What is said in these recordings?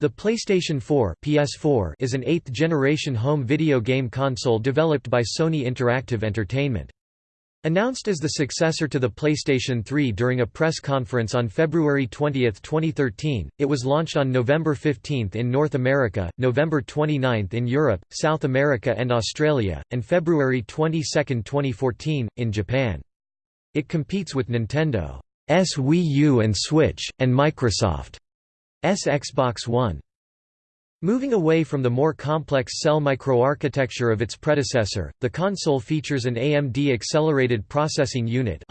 The PlayStation 4 (PS4) is an eighth-generation home video game console developed by Sony Interactive Entertainment. Announced as the successor to the PlayStation 3 during a press conference on February 20, 2013, it was launched on November 15 in North America, November 29 in Europe, South America and Australia, and February 22, 2014, in Japan. It competes with Nintendo's Wii U and Switch, and Microsoft. Xbox One. Moving away from the more complex cell microarchitecture of its predecessor, the console features an AMD Accelerated Processing Unit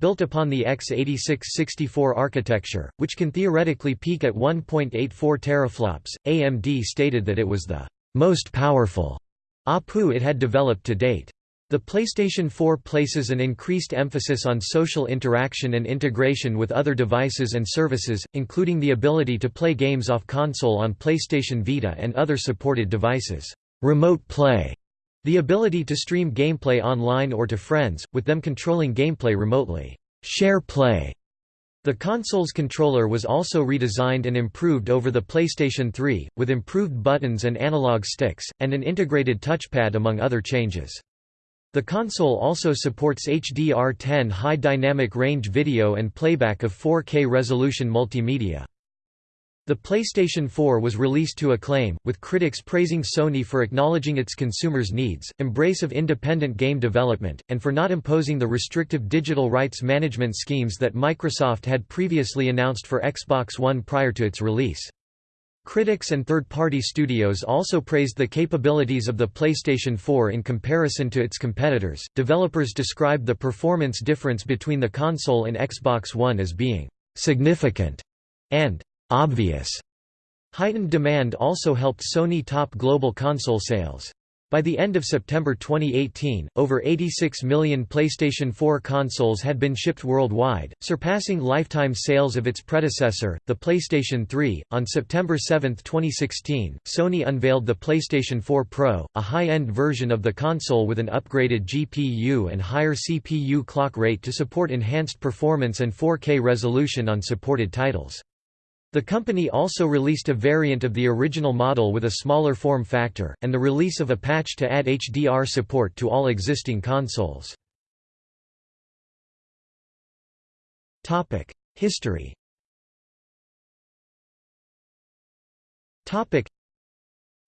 built upon the x86-64 architecture, which can theoretically peak at 1.84 teraflops. AMD stated that it was the most powerful APU it had developed to date. The PlayStation 4 places an increased emphasis on social interaction and integration with other devices and services, including the ability to play games off console on PlayStation Vita and other supported devices. Remote play the ability to stream gameplay online or to friends, with them controlling gameplay remotely. Share play. The console's controller was also redesigned and improved over the PlayStation 3, with improved buttons and analog sticks, and an integrated touchpad among other changes. The console also supports HDR10 high dynamic range video and playback of 4K resolution multimedia. The PlayStation 4 was released to acclaim, with critics praising Sony for acknowledging its consumers' needs, embrace of independent game development, and for not imposing the restrictive digital rights management schemes that Microsoft had previously announced for Xbox One prior to its release. Critics and third-party studios also praised the capabilities of the PlayStation 4 in comparison to its competitors. Developers described the performance difference between the console and Xbox One as being significant and obvious. Heightened demand also helped Sony top global console sales. By the end of September 2018, over 86 million PlayStation 4 consoles had been shipped worldwide, surpassing lifetime sales of its predecessor, the PlayStation 3. On September 7, 2016, Sony unveiled the PlayStation 4 Pro, a high-end version of the console with an upgraded GPU and higher CPU clock rate to support enhanced performance and 4K resolution on supported titles. The company also released a variant of the original model with a smaller form factor, and the release of a patch to add HDR support to all existing consoles. History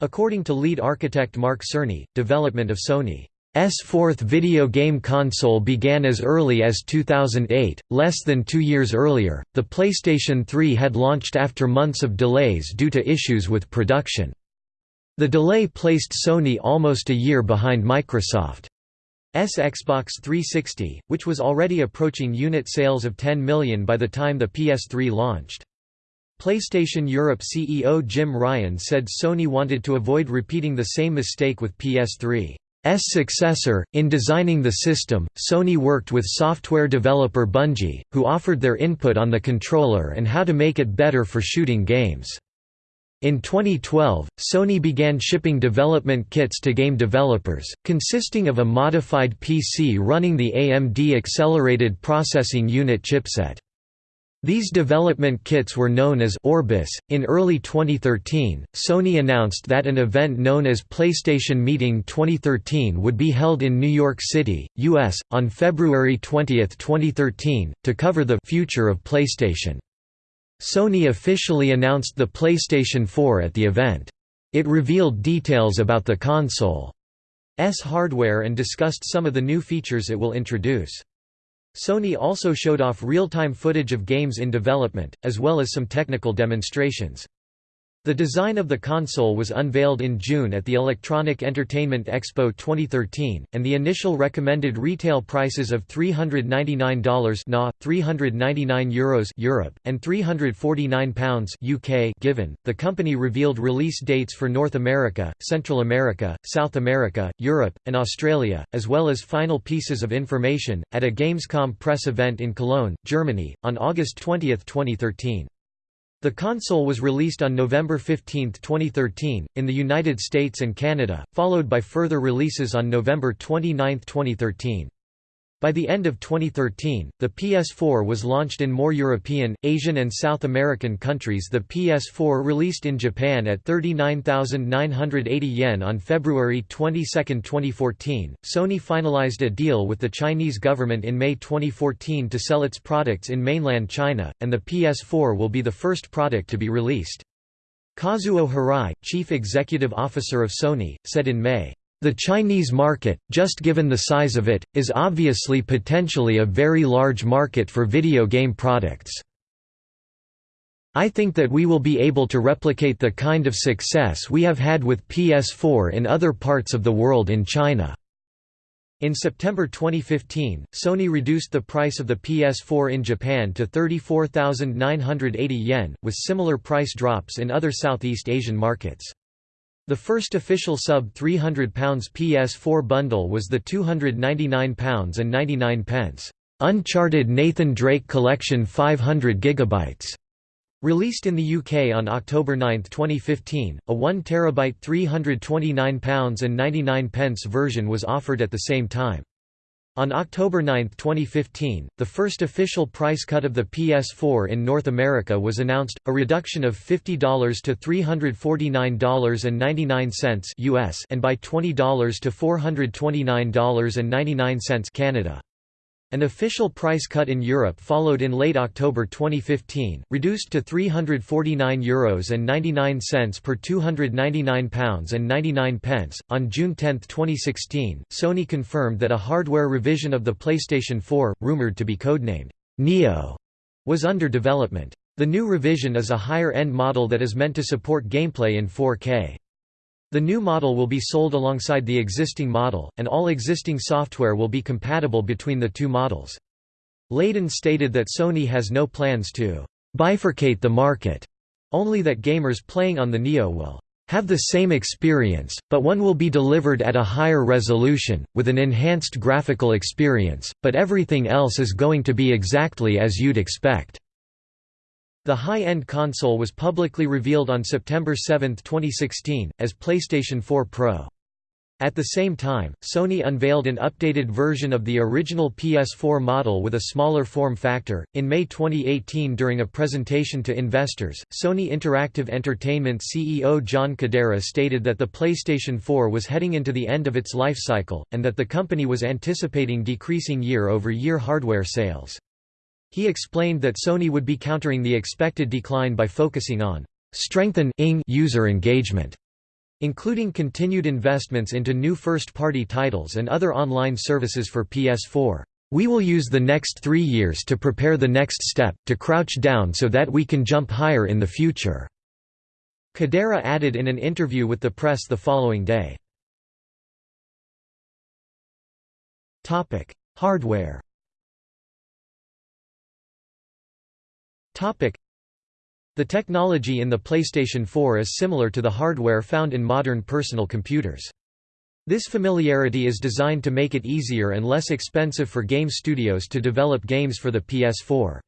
According to lead architect Mark Cerny, development of Sony S fourth video game console began as early as 2008, less than two years earlier, the PlayStation 3 had launched after months of delays due to issues with production. The delay placed Sony almost a year behind Microsoft's Xbox 360, which was already approaching unit sales of 10 million by the time the PS3 launched. PlayStation Europe CEO Jim Ryan said Sony wanted to avoid repeating the same mistake with PS3. S successor. In designing the system, Sony worked with software developer Bungie, who offered their input on the controller and how to make it better for shooting games. In 2012, Sony began shipping development kits to game developers, consisting of a modified PC running the AMD Accelerated Processing Unit chipset. These development kits were known as Orbis. In early 2013, Sony announced that an event known as PlayStation Meeting 2013 would be held in New York City, US, on February 20, 2013, to cover the future of PlayStation. Sony officially announced the PlayStation 4 at the event. It revealed details about the console's hardware and discussed some of the new features it will introduce. Sony also showed off real-time footage of games in development, as well as some technical demonstrations. The design of the console was unveiled in June at the Electronic Entertainment Expo 2013, and the initial recommended retail prices of $399 NA, 399 Euros Europe, and 349 pounds UK given. The company revealed release dates for North America, Central America, South America, Europe, and Australia, as well as final pieces of information at a Gamescom press event in Cologne, Germany, on August 20, 2013. The console was released on November 15, 2013, in the United States and Canada, followed by further releases on November 29, 2013. By the end of 2013, the PS4 was launched in more European, Asian and South American countries the PS4 released in Japan at 39,980 yen on February 22, 2014. Sony finalized a deal with the Chinese government in May 2014 to sell its products in mainland China, and the PS4 will be the first product to be released. Kazuo Hirai, chief executive officer of Sony, said in May, the Chinese market, just given the size of it, is obviously potentially a very large market for video game products. I think that we will be able to replicate the kind of success we have had with PS4 in other parts of the world in China. In September 2015, Sony reduced the price of the PS4 in Japan to 34,980 yen, with similar price drops in other Southeast Asian markets. The first official sub-£300 PS4 bundle was the £299 and 99 pence Uncharted Nathan Drake Collection 500 GB. Released in the UK on October 9, 2015, a 1 TB £329 and 99 pence version was offered at the same time. On October 9, 2015, the first official price cut of the PS4 in North America was announced, a reduction of $50 to $349.99 US and by $20 to $429.99 Canada. An official price cut in Europe followed in late October 2015, reduced to €349 Euros and 99 cents per £299 and 99 pence. On June 10, 2016, Sony confirmed that a hardware revision of the PlayStation 4, rumored to be codenamed Neo, was under development. The new revision is a higher-end model that is meant to support gameplay in 4K. The new model will be sold alongside the existing model, and all existing software will be compatible between the two models. Layden stated that Sony has no plans to bifurcate the market, only that gamers playing on the Neo will have the same experience, but one will be delivered at a higher resolution, with an enhanced graphical experience, but everything else is going to be exactly as you'd expect. The high-end console was publicly revealed on September 7, 2016, as PlayStation 4 Pro. At the same time, Sony unveiled an updated version of the original PS4 model with a smaller form factor. In May 2018, during a presentation to investors, Sony Interactive Entertainment CEO John Kodera stated that the PlayStation 4 was heading into the end of its life cycle, and that the company was anticipating decreasing year over year hardware sales. He explained that Sony would be countering the expected decline by focusing on strengthen user engagement, including continued investments into new first-party titles and other online services for PS4. We will use the next three years to prepare the next step, to crouch down so that we can jump higher in the future." Kodera added in an interview with the press the following day. Hardware The technology in the PlayStation 4 is similar to the hardware found in modern personal computers. This familiarity is designed to make it easier and less expensive for game studios to develop games for the PS4.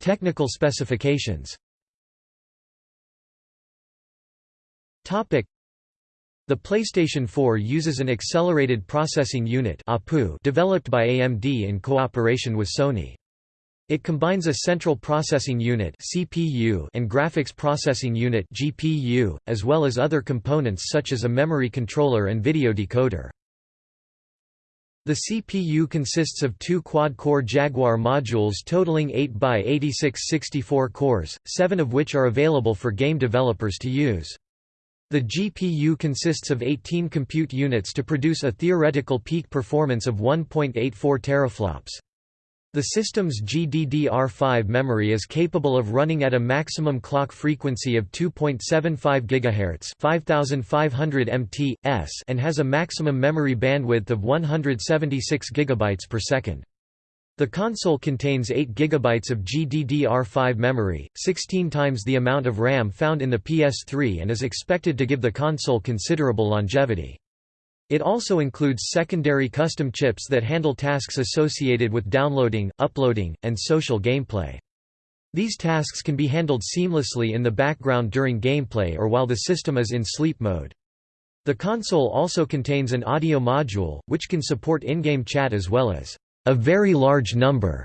Technical specifications the PlayStation 4 uses an Accelerated Processing Unit developed by AMD in cooperation with Sony. It combines a Central Processing Unit (CPU) and Graphics Processing Unit (GPU), as well as other components such as a memory controller and video decoder. The CPU consists of two quad-core Jaguar modules totaling 8 by 86 64 cores, seven of which are available for game developers to use. The GPU consists of 18 compute units to produce a theoretical peak performance of 1.84 teraflops. The system's GDDR5 memory is capable of running at a maximum clock frequency of 2.75 GHz 5500 mt/s and has a maximum memory bandwidth of 176 GB per second. The console contains 8 GB of GDDR5 memory, 16 times the amount of RAM found in the PS3 and is expected to give the console considerable longevity. It also includes secondary custom chips that handle tasks associated with downloading, uploading, and social gameplay. These tasks can be handled seamlessly in the background during gameplay or while the system is in sleep mode. The console also contains an audio module, which can support in-game chat as well as a very large number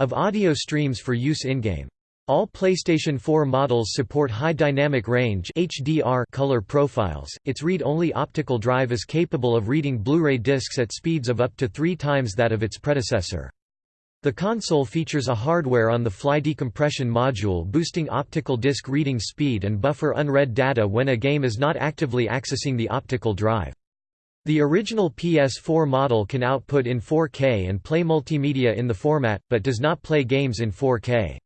of audio streams for use in-game. All PlayStation 4 models support high dynamic range HDR color profiles. Its read-only optical drive is capable of reading Blu-ray discs at speeds of up to 3 times that of its predecessor. The console features a hardware-on-the-fly decompression module boosting optical disc reading speed and buffer unread data when a game is not actively accessing the optical drive. The original PS4 model can output in 4K and play multimedia in the format, but does not play games in 4K.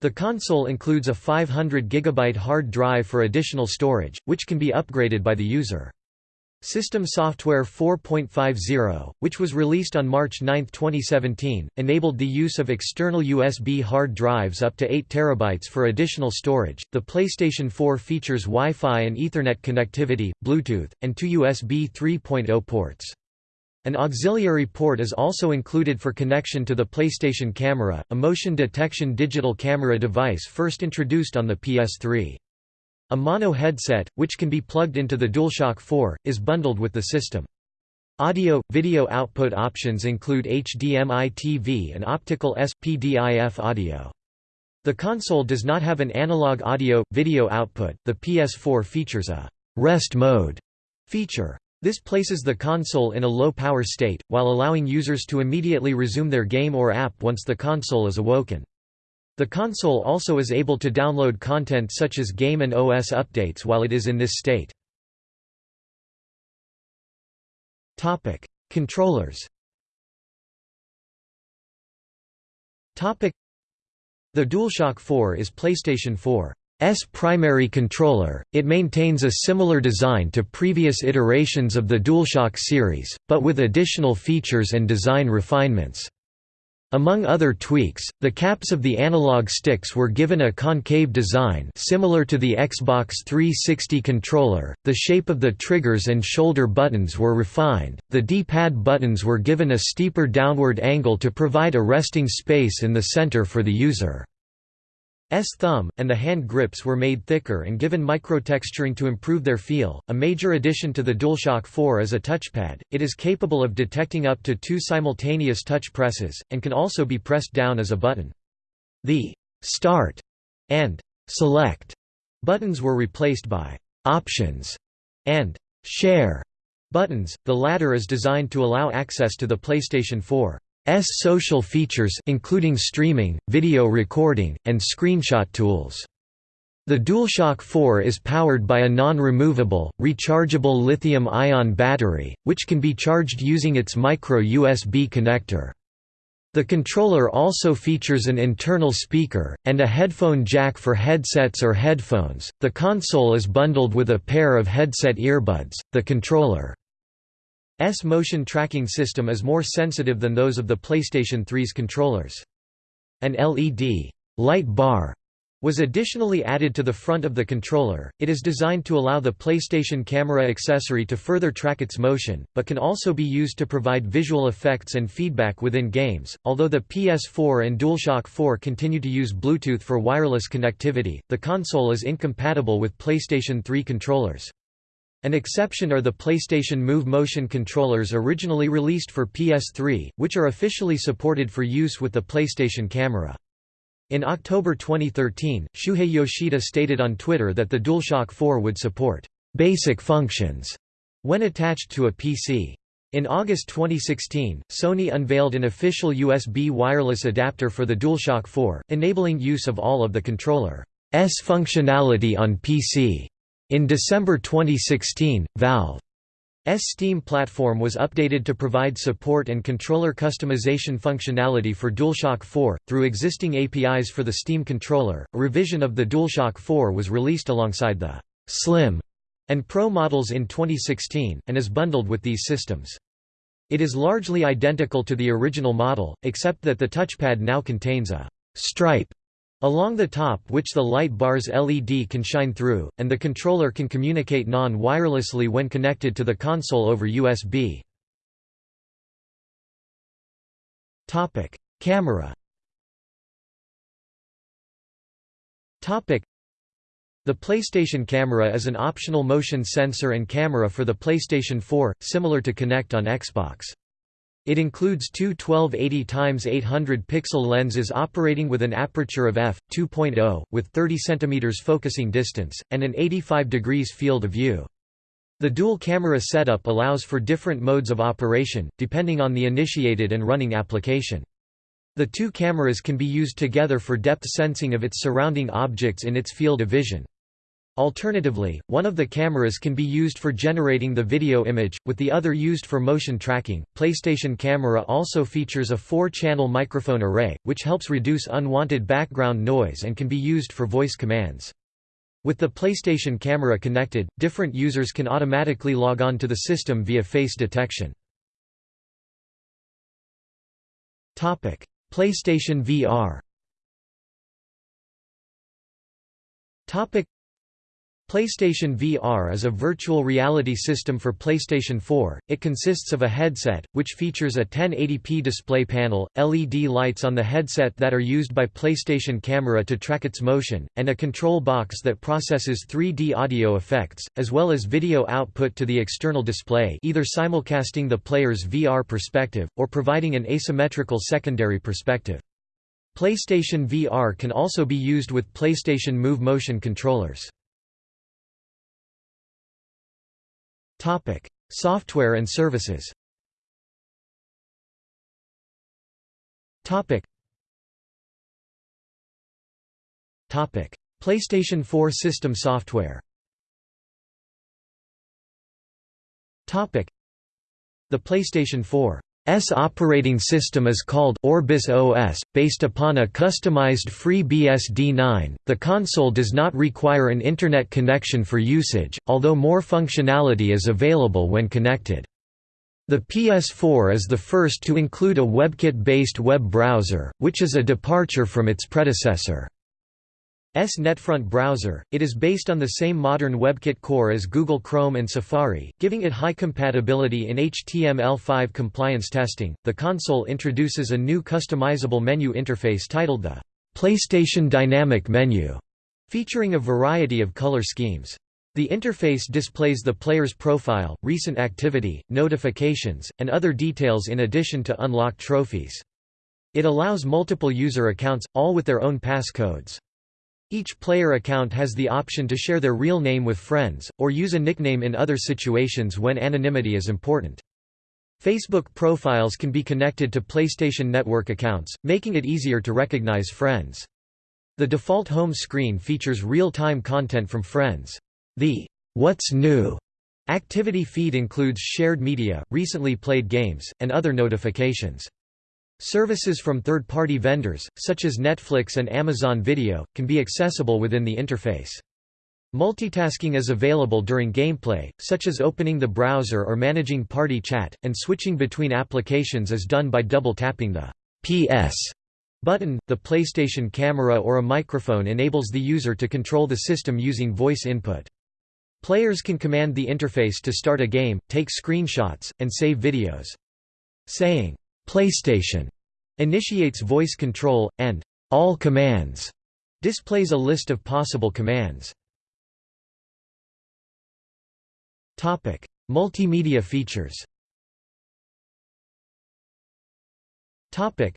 The console includes a 500 GB hard drive for additional storage, which can be upgraded by the user. System Software 4.50, which was released on March 9, 2017, enabled the use of external USB hard drives up to 8 TB for additional storage. The PlayStation 4 features Wi-Fi and Ethernet connectivity, Bluetooth, and two USB 3.0 ports. An auxiliary port is also included for connection to the PlayStation Camera, a motion detection digital camera device first introduced on the PS3. A mono headset, which can be plugged into the DualShock 4, is bundled with the system. Audio – Video output options include HDMI TV and optical SPDIF audio. The console does not have an analog audio – video output. The PS4 features a «rest mode» feature. This places the console in a low-power state, while allowing users to immediately resume their game or app once the console is awoken. The console also is able to download content such as game and OS updates while it is in this state. Topic: Controllers Topic: The DualShock 4 is PlayStation 4's primary controller, it maintains a similar design to previous iterations of the DualShock series, but with additional features and design refinements. Among other tweaks, the caps of the analog sticks were given a concave design similar to the Xbox 360 controller, the shape of the triggers and shoulder buttons were refined, the D-pad buttons were given a steeper downward angle to provide a resting space in the center for the user. S thumb, and the hand grips were made thicker and given microtexturing to improve their feel. A major addition to the DualShock 4 is a touchpad. It is capable of detecting up to two simultaneous touch presses, and can also be pressed down as a button. The Start and Select buttons were replaced by Options and Share buttons. The latter is designed to allow access to the PlayStation 4 S social features including streaming, video recording, and screenshot tools. The DualShock 4 is powered by a non-removable, rechargeable lithium-ion battery, which can be charged using its micro-USB connector. The controller also features an internal speaker, and a headphone jack for headsets or headphones. The console is bundled with a pair of headset earbuds. The controller S motion tracking system is more sensitive than those of the PlayStation 3's controllers. An LED light bar was additionally added to the front of the controller. It is designed to allow the PlayStation camera accessory to further track its motion, but can also be used to provide visual effects and feedback within games. Although the PS4 and DualShock 4 continue to use Bluetooth for wireless connectivity, the console is incompatible with PlayStation 3 controllers. An exception are the PlayStation Move motion controllers originally released for PS3, which are officially supported for use with the PlayStation camera. In October 2013, Shuhei Yoshida stated on Twitter that the DualShock 4 would support «basic functions» when attached to a PC. In August 2016, Sony unveiled an official USB wireless adapter for the DualShock 4, enabling use of all of the controller's functionality on PC. In December 2016, Valve's Steam platform was updated to provide support and controller customization functionality for DualShock 4, through existing APIs for the Steam controller. A revision of the DualShock 4 was released alongside the Slim and Pro models in 2016, and is bundled with these systems. It is largely identical to the original model, except that the touchpad now contains a stripe Along the top which the light bar's LED can shine through, and the controller can communicate non-wirelessly when connected to the console over USB. Camera The PlayStation Camera is an optional motion sensor and camera for the PlayStation 4, similar to Kinect on Xbox. It includes two 1280x800 pixel lenses operating with an aperture of f2.0 with 30 cm focusing distance and an 85 degrees field of view. The dual camera setup allows for different modes of operation depending on the initiated and running application. The two cameras can be used together for depth sensing of its surrounding objects in its field of vision. Alternatively, one of the cameras can be used for generating the video image, with the other used for motion tracking. PlayStation Camera also features a four-channel microphone array, which helps reduce unwanted background noise and can be used for voice commands. With the PlayStation Camera connected, different users can automatically log on to the system via face detection. PlayStation VR PlayStation VR is a virtual reality system for PlayStation 4. It consists of a headset, which features a 1080p display panel, LED lights on the headset that are used by PlayStation Camera to track its motion, and a control box that processes 3D audio effects, as well as video output to the external display either simulcasting the player's VR perspective, or providing an asymmetrical secondary perspective. PlayStation VR can also be used with PlayStation Move motion controllers. Topic: Software and services. Topic. Topic: PlayStation 4 system software. Topic: The PlayStation 4 S operating system is called Orbis OS, based upon a customized FreeBSD9. The console does not require an Internet connection for usage, although more functionality is available when connected. The PS4 is the first to include a WebKit-based web browser, which is a departure from its predecessor. S NetFront browser, it is based on the same modern WebKit core as Google Chrome and Safari, giving it high compatibility in HTML5 compliance testing. The console introduces a new customizable menu interface titled the PlayStation Dynamic Menu, featuring a variety of color schemes. The interface displays the player's profile, recent activity, notifications, and other details in addition to unlocked trophies. It allows multiple user accounts, all with their own passcodes. Each player account has the option to share their real name with friends, or use a nickname in other situations when anonymity is important. Facebook profiles can be connected to PlayStation Network accounts, making it easier to recognize friends. The default home screen features real-time content from friends. The What's New activity feed includes shared media, recently played games, and other notifications. Services from third-party vendors, such as Netflix and Amazon Video, can be accessible within the interface. Multitasking is available during gameplay, such as opening the browser or managing party chat, and switching between applications is done by double-tapping the PS button. The PlayStation camera or a microphone enables the user to control the system using voice input. Players can command the interface to start a game, take screenshots, and save videos. Saying, PlayStation initiates voice control, and all commands displays a list of possible commands. Topic: Multimedia features. Topic: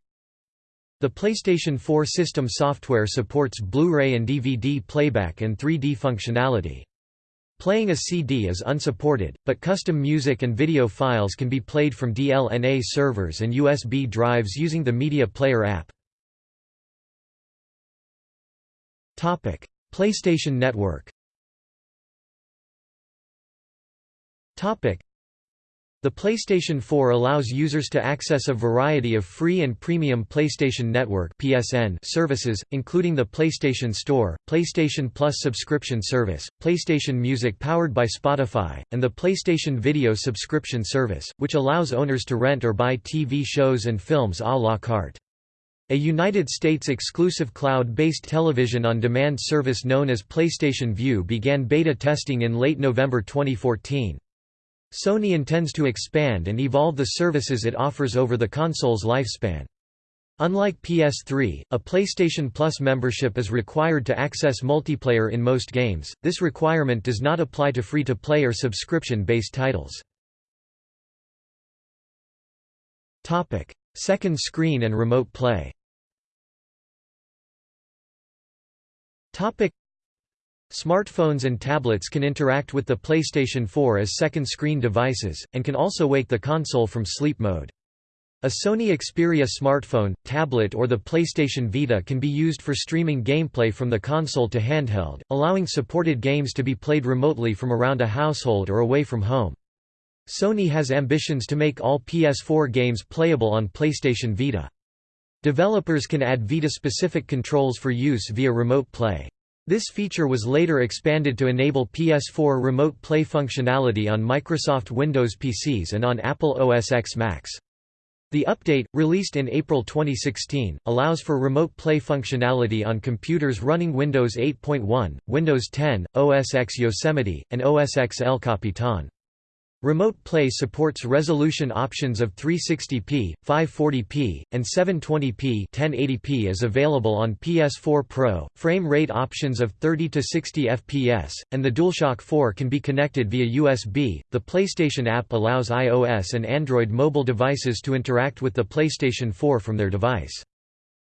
The PlayStation 4 system software supports Blu-ray and DVD playback and 3D functionality. Playing a CD is unsupported, but custom music and video files can be played from DLNA servers and USB drives using the Media Player app. Topic: PlayStation Network the PlayStation 4 allows users to access a variety of free and premium PlayStation Network (PSN) services, including the PlayStation Store, PlayStation Plus subscription service, PlayStation Music powered by Spotify, and the PlayStation Video subscription service, which allows owners to rent or buy TV shows and films à la carte. A United States exclusive cloud-based television on demand service known as PlayStation Vue began beta testing in late November 2014. Sony intends to expand and evolve the services it offers over the console's lifespan. Unlike PS3, a PlayStation Plus membership is required to access multiplayer in most games, this requirement does not apply to free-to-play or subscription-based titles. Second screen and remote play Smartphones and tablets can interact with the PlayStation 4 as second-screen devices, and can also wake the console from sleep mode. A Sony Xperia smartphone, tablet or the PlayStation Vita can be used for streaming gameplay from the console to handheld, allowing supported games to be played remotely from around a household or away from home. Sony has ambitions to make all PS4 games playable on PlayStation Vita. Developers can add Vita-specific controls for use via remote play. This feature was later expanded to enable PS4 remote play functionality on Microsoft Windows PCs and on Apple OS X Macs. The update, released in April 2016, allows for remote play functionality on computers running Windows 8.1, Windows 10, OS X Yosemite, and OS X El Capitan. Remote Play supports resolution options of 360p, 540p, and 720p 1080p is available on PS4 Pro, frame rate options of 30 to 60 fps, and the DualShock 4 can be connected via USB. The PlayStation app allows iOS and Android mobile devices to interact with the PlayStation 4 from their device.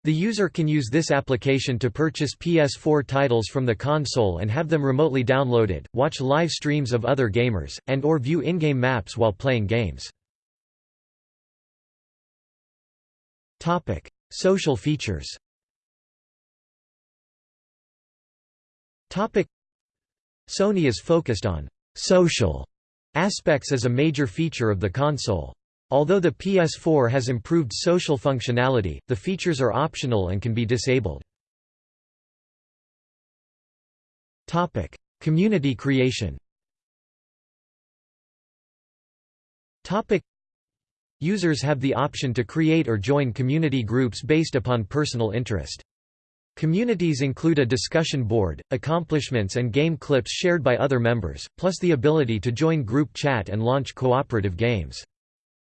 The user can use this application to purchase PS4 titles from the console and have them remotely downloaded, watch live streams of other gamers, and or view in-game maps while playing games. Social features Sony is focused on «social» aspects as a major feature of the console. Although the PS4 has improved social functionality, the features are optional and can be disabled. Topic: Community creation Topic: Users have the option to create or join community groups based upon personal interest. Communities include a discussion board, accomplishments and game clips shared by other members, plus the ability to join group chat and launch cooperative games.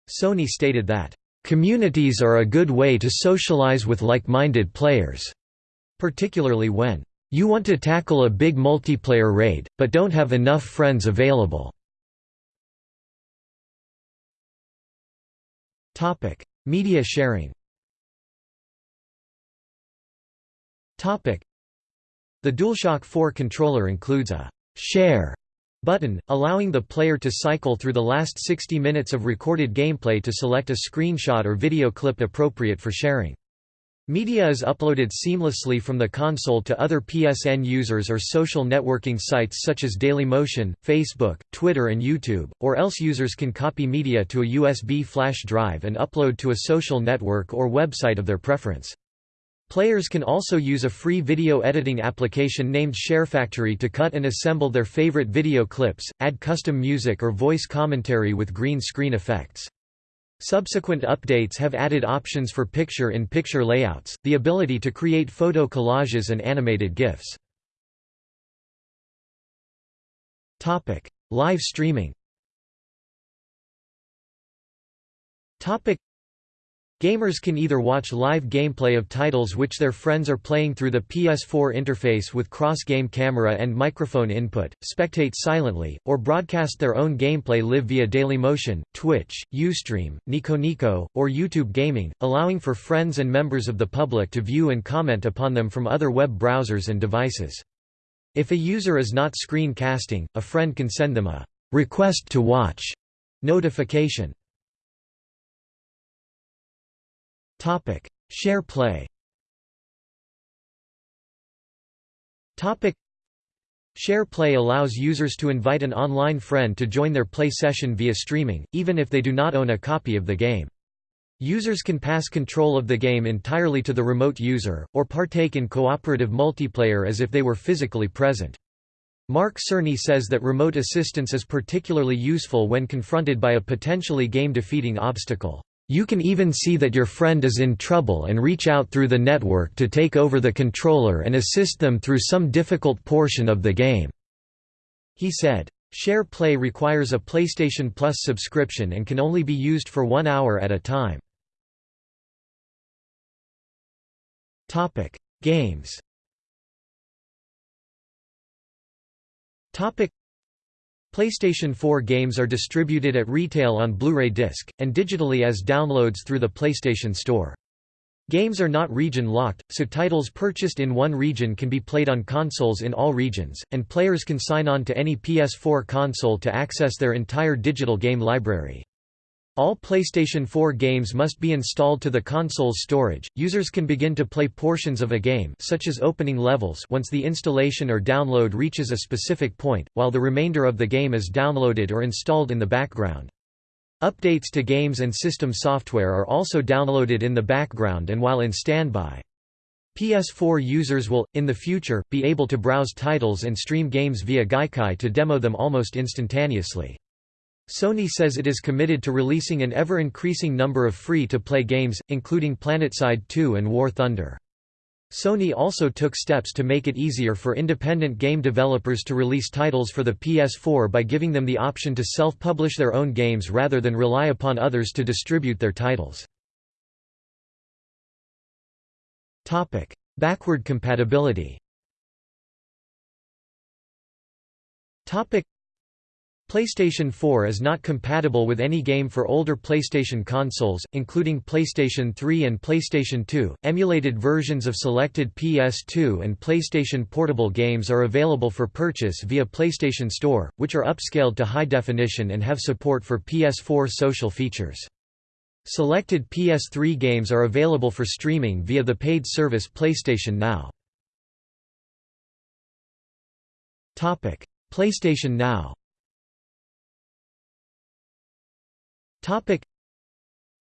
Sony stated that, "...communities are a good way to socialize with like-minded players," particularly when, "...you want to tackle a big multiplayer raid, but don't have enough friends available." Media sharing The DualShock 4 controller includes a «share» button, allowing the player to cycle through the last 60 minutes of recorded gameplay to select a screenshot or video clip appropriate for sharing. Media is uploaded seamlessly from the console to other PSN users or social networking sites such as Dailymotion, Facebook, Twitter and YouTube, or else users can copy media to a USB flash drive and upload to a social network or website of their preference. Players can also use a free video editing application named ShareFactory to cut and assemble their favorite video clips, add custom music or voice commentary with green screen effects. Subsequent updates have added options for picture-in-picture -picture layouts, the ability to create photo collages and animated GIFs. Live streaming Gamers can either watch live gameplay of titles which their friends are playing through the PS4 interface with cross-game camera and microphone input, spectate silently, or broadcast their own gameplay live via Dailymotion, Twitch, Ustream, Nico or YouTube Gaming, allowing for friends and members of the public to view and comment upon them from other web browsers and devices. If a user is not screen-casting, a friend can send them a «request to watch» notification. Share play Topic: Share Play allows users to invite an online friend to join their play session via streaming, even if they do not own a copy of the game. Users can pass control of the game entirely to the remote user, or partake in cooperative multiplayer as if they were physically present. Mark Cerny says that remote assistance is particularly useful when confronted by a potentially game-defeating obstacle. You can even see that your friend is in trouble and reach out through the network to take over the controller and assist them through some difficult portion of the game." He said. Share Play requires a PlayStation Plus subscription and can only be used for one hour at a time. Games PlayStation 4 games are distributed at retail on Blu-ray disc, and digitally as downloads through the PlayStation Store. Games are not region-locked, so titles purchased in one region can be played on consoles in all regions, and players can sign on to any PS4 console to access their entire digital game library. All PlayStation 4 games must be installed to the console's storage. Users can begin to play portions of a game, such as opening levels, once the installation or download reaches a specific point, while the remainder of the game is downloaded or installed in the background. Updates to games and system software are also downloaded in the background and while in standby. PS4 users will, in the future, be able to browse titles and stream games via Gaikai to demo them almost instantaneously. Sony says it is committed to releasing an ever-increasing number of free-to-play games, including PlanetSide 2 and War Thunder. Sony also took steps to make it easier for independent game developers to release titles for the PS4 by giving them the option to self-publish their own games rather than rely upon others to distribute their titles. Topic: Backward compatibility PlayStation 4 is not compatible with any game for older PlayStation consoles, including PlayStation 3 and PlayStation 2. Emulated versions of selected PS2 and PlayStation Portable games are available for purchase via PlayStation Store, which are upscaled to high definition and have support for PS4 social features. Selected PS3 games are available for streaming via the paid service PlayStation Now. PlayStation Now Topic.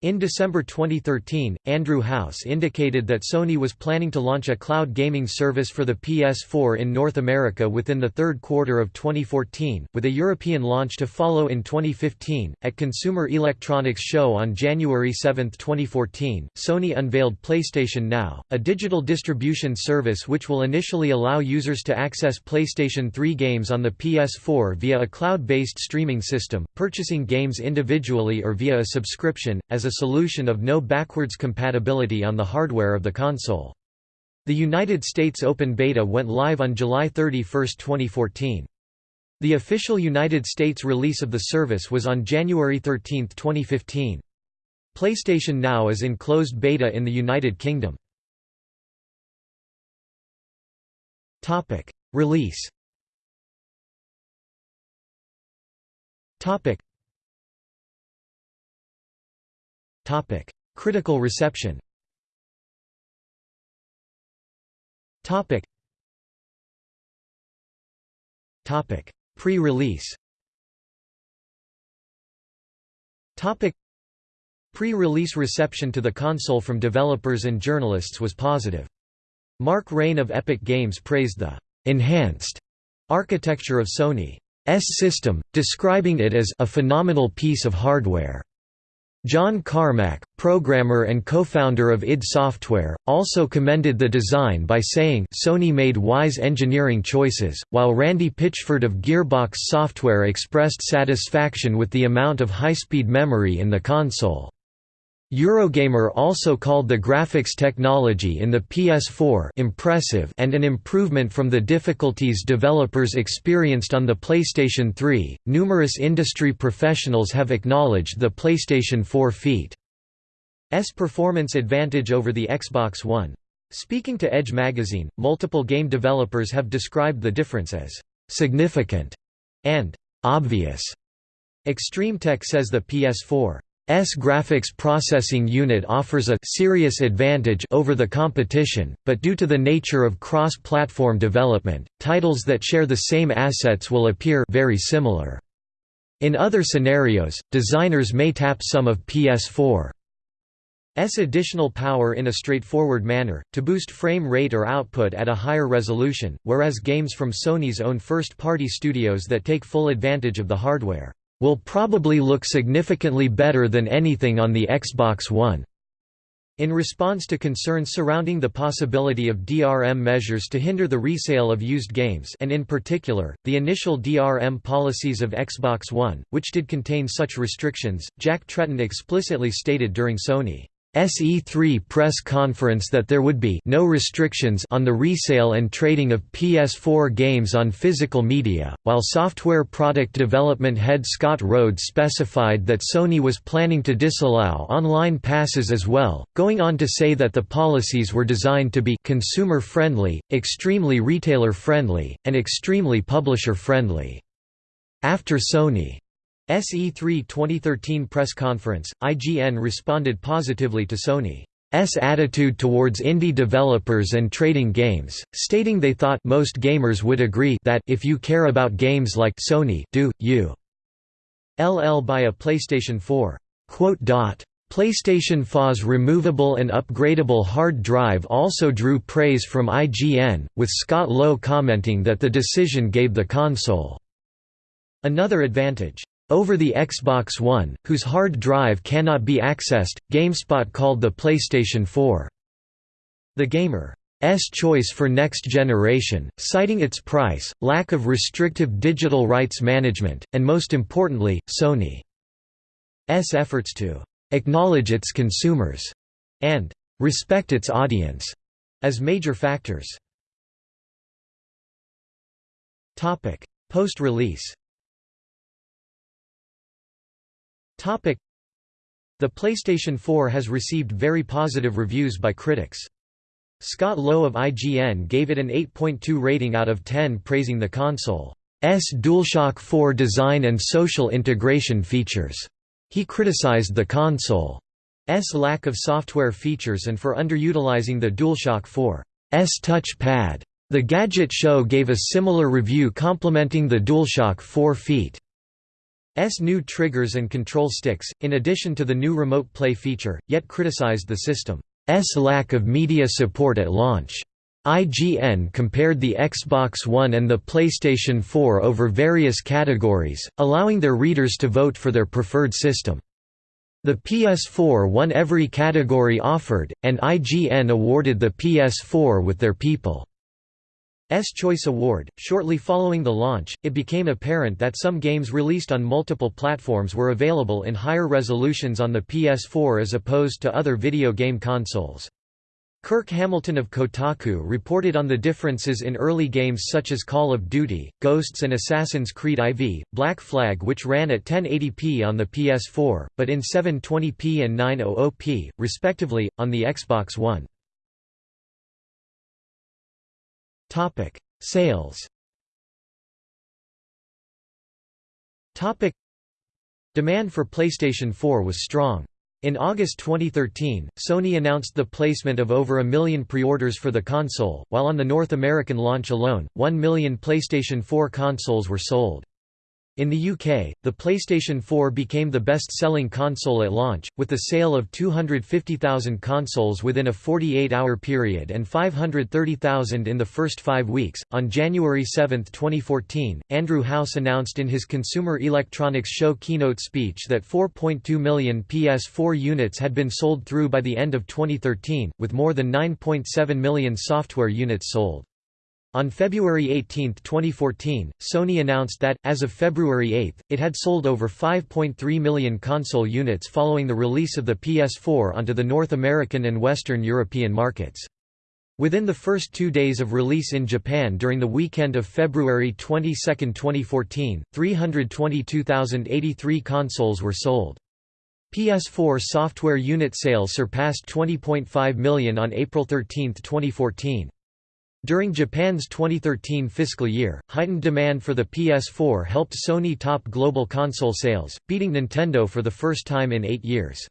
In December 2013, Andrew House indicated that Sony was planning to launch a cloud gaming service for the PS4 in North America within the third quarter of 2014, with a European launch to follow in 2015. At Consumer Electronics Show on January 7, 2014, Sony unveiled PlayStation Now, a digital distribution service which will initially allow users to access PlayStation 3 games on the PS4 via a cloud-based streaming system, purchasing games individually or via a subscription, as a solution of no backwards compatibility on the hardware of the console. The United States Open Beta went live on July 31, 2014. The official United States release of the service was on January 13, 2015. PlayStation Now is in closed beta in the United Kingdom. Release Topic: Critical reception. Topic. Topic: Pre-release. Topic: Pre-release reception to the console from developers and journalists was positive. Mark Rein of Epic Games praised the enhanced architecture of Sony's system, describing it as a phenomenal piece of hardware. John Carmack, programmer and co-founder of id Software, also commended the design by saying Sony made wise engineering choices, while Randy Pitchford of Gearbox Software expressed satisfaction with the amount of high-speed memory in the console. Eurogamer also called the graphics technology in the PS4 impressive and an improvement from the difficulties developers experienced on the PlayStation 3. Numerous industry professionals have acknowledged the PlayStation 4 feat's performance advantage over the Xbox One. Speaking to Edge magazine, multiple game developers have described the difference as significant and obvious. ExtremeTech says the PS4 S graphics processing unit offers a serious advantage over the competition, but due to the nature of cross-platform development, titles that share the same assets will appear very similar. In other scenarios, designers may tap some of PS4's additional power in a straightforward manner, to boost frame rate or output at a higher resolution, whereas games from Sony's own first-party studios that take full advantage of the hardware will probably look significantly better than anything on the Xbox One. In response to concerns surrounding the possibility of DRM measures to hinder the resale of used games and in particular, the initial DRM policies of Xbox One, which did contain such restrictions, Jack Tretton explicitly stated during Sony's SE3 press conference that there would be no restrictions on the resale and trading of PS4 games on physical media, while software product development head Scott Rhodes specified that Sony was planning to disallow online passes as well, going on to say that the policies were designed to be consumer-friendly, extremely retailer-friendly, and extremely publisher-friendly. After Sony SE3 2013 press conference, IGN responded positively to Sony's attitude towards indie developers and trading games, stating they thought most gamers would agree that if you care about games like Sony do, you LL buy a PlayStation 4. quote PlayStation 4's removable and upgradable hard drive also drew praise from IGN, with Scott Lowe commenting that the decision gave the console another advantage. Over the Xbox One, whose hard drive cannot be accessed, GameSpot called the PlayStation 4 the gamer's choice for next generation, citing its price, lack of restrictive digital rights management, and most importantly, Sony's efforts to acknowledge its consumers and respect its audience as major factors. Post-release The PlayStation 4 has received very positive reviews by critics. Scott Lowe of IGN gave it an 8.2 rating out of 10 praising the console's DualShock 4 design and social integration features. He criticized the console's lack of software features and for underutilizing the DualShock 4's touch pad. The Gadget Show gave a similar review complimenting the DualShock 4 feat. S new triggers and control sticks, in addition to the new Remote Play feature, yet criticized the system's lack of media support at launch. IGN compared the Xbox One and the PlayStation 4 over various categories, allowing their readers to vote for their preferred system. The PS4 won every category offered, and IGN awarded the PS4 with their People Choice Award. Shortly following the launch, it became apparent that some games released on multiple platforms were available in higher resolutions on the PS4 as opposed to other video game consoles. Kirk Hamilton of Kotaku reported on the differences in early games such as Call of Duty, Ghosts and Assassin's Creed IV, Black Flag which ran at 1080p on the PS4, but in 720p and 900p, respectively, on the Xbox One. Topic: Sales. Topic: Demand for PlayStation 4 was strong. In August 2013, Sony announced the placement of over a million pre-orders for the console, while on the North American launch alone, 1 million PlayStation 4 consoles were sold. In the UK, the PlayStation 4 became the best-selling console at launch, with the sale of 250,000 consoles within a 48-hour period and 530,000 in the first five weeks. On January 7, 2014, Andrew House announced in his Consumer Electronics Show keynote speech that 4.2 million PS4 units had been sold through by the end of 2013, with more than 9.7 million software units sold. On February 18, 2014, Sony announced that, as of February 8, it had sold over 5.3 million console units following the release of the PS4 onto the North American and Western European markets. Within the first two days of release in Japan during the weekend of February 22, 2014, 322,083 consoles were sold. PS4 software unit sales surpassed 20.5 million on April 13, 2014. During Japan's 2013 fiscal year, heightened demand for the PS4 helped Sony top global console sales, beating Nintendo for the first time in eight years.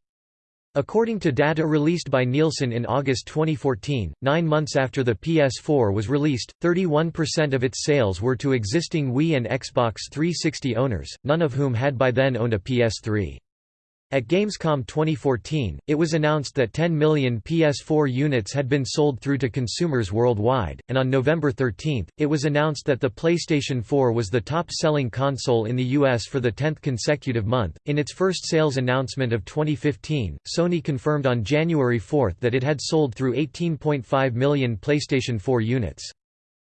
According to data released by Nielsen in August 2014, nine months after the PS4 was released, 31% of its sales were to existing Wii and Xbox 360 owners, none of whom had by then owned a PS3. At Gamescom 2014, it was announced that 10 million PS4 units had been sold through to consumers worldwide, and on November 13, it was announced that the PlayStation 4 was the top-selling console in the US for the 10th consecutive month. In its first sales announcement of 2015, Sony confirmed on January 4 that it had sold through 18.5 million PlayStation 4 units.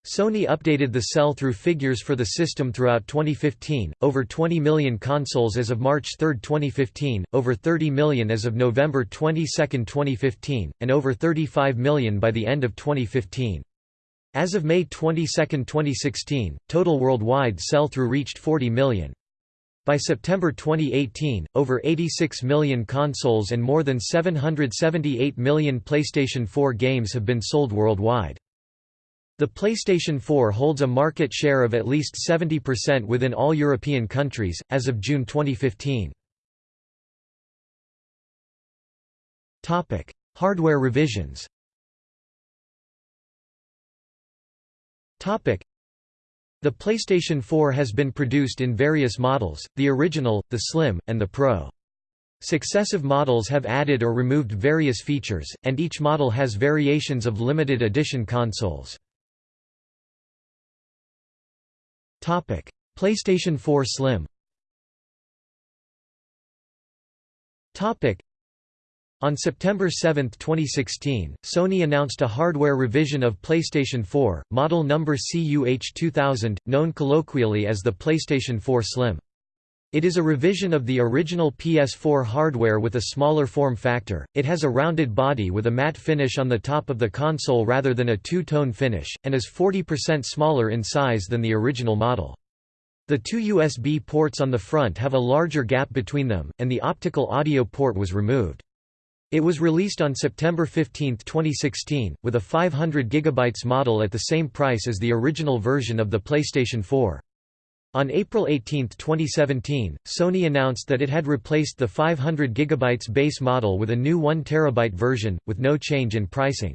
Sony updated the sell-through figures for the system throughout 2015, over 20 million consoles as of March 3, 2015, over 30 million as of November 22, 2015, and over 35 million by the end of 2015. As of May 22, 2016, total worldwide sell-through reached 40 million. By September 2018, over 86 million consoles and more than 778 million PlayStation 4 games have been sold worldwide. The PlayStation 4 holds a market share of at least 70% within all European countries, as of June 2015. Hardware revisions The PlayStation 4 has been produced in various models, the original, the Slim, and the Pro. Successive models have added or removed various features, and each model has variations of limited edition consoles. PlayStation 4 Slim. On September 7, 2016, Sony announced a hardware revision of PlayStation 4, model number CUH2000, known colloquially as the PlayStation 4 Slim. It is a revision of the original PS4 hardware with a smaller form factor, it has a rounded body with a matte finish on the top of the console rather than a two-tone finish, and is 40% smaller in size than the original model. The two USB ports on the front have a larger gap between them, and the optical audio port was removed. It was released on September 15, 2016, with a 500 GB model at the same price as the original version of the PlayStation 4. On April 18, 2017, Sony announced that it had replaced the 500 GB base model with a new 1 TB version, with no change in pricing.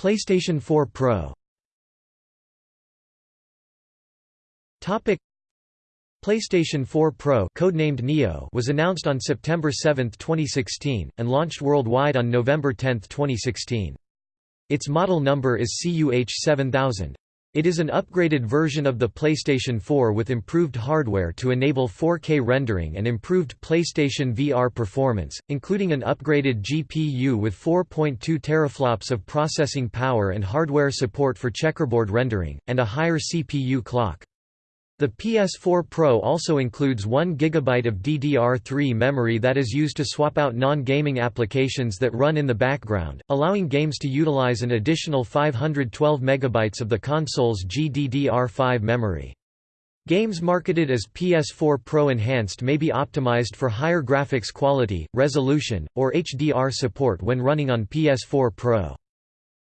PlayStation 4 Pro PlayStation 4 Pro codenamed Neo was announced on September 7, 2016, and launched worldwide on November 10, 2016. Its model number is CUH7000. It is an upgraded version of the PlayStation 4 with improved hardware to enable 4K rendering and improved PlayStation VR performance, including an upgraded GPU with 4.2 teraflops of processing power and hardware support for checkerboard rendering, and a higher CPU clock. The PS4 Pro also includes 1 GB of DDR3 memory that is used to swap out non-gaming applications that run in the background, allowing games to utilize an additional 512 MB of the console's GDDR5 memory. Games marketed as PS4 Pro Enhanced may be optimized for higher graphics quality, resolution, or HDR support when running on PS4 Pro.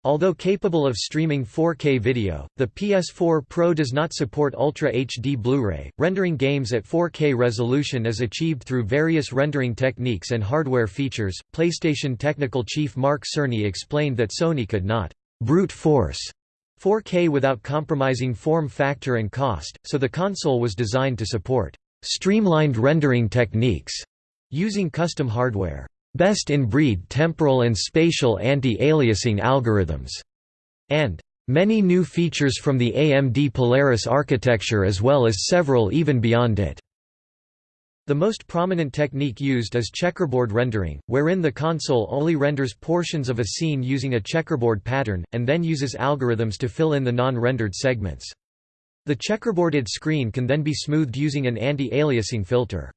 Although capable of streaming 4K video, the PS4 Pro does not support Ultra HD Blu-ray. Rendering games at 4K resolution is achieved through various rendering techniques and hardware features. PlayStation technical chief Mark Cerny explained that Sony could not brute force 4K without compromising form factor and cost, so the console was designed to support streamlined rendering techniques using custom hardware best-in-breed temporal and spatial anti-aliasing algorithms, and many new features from the AMD Polaris architecture as well as several even beyond it. The most prominent technique used is checkerboard rendering, wherein the console only renders portions of a scene using a checkerboard pattern, and then uses algorithms to fill in the non-rendered segments. The checkerboarded screen can then be smoothed using an anti-aliasing filter.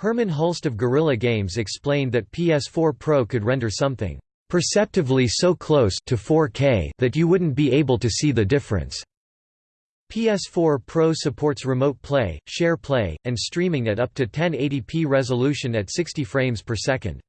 Hermen Hulst of Guerrilla Games explained that PS4 Pro could render something perceptively so close to 4K that you wouldn't be able to see the difference. PS4 Pro supports remote play, share play, and streaming at up to 1080p resolution at 60 frames per second.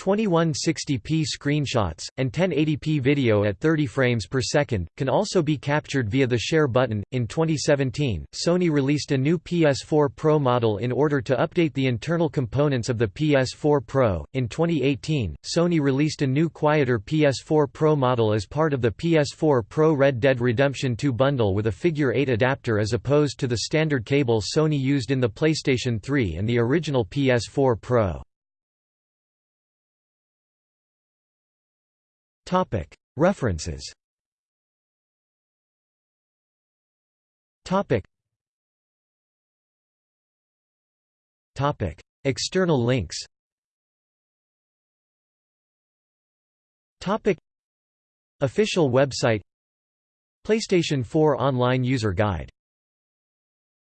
2160p screenshots, and 1080p video at 30 frames per second, can also be captured via the Share button. In 2017, Sony released a new PS4 Pro model in order to update the internal components of the PS4 Pro. In 2018, Sony released a new quieter PS4 Pro model as part of the PS4 Pro Red Dead Redemption 2 bundle with a Figure 8 adapter as opposed to the standard cable Sony used in the PlayStation 3 and the original PS4 Pro. References. External links. Official website. PlayStation 4 Online User Guide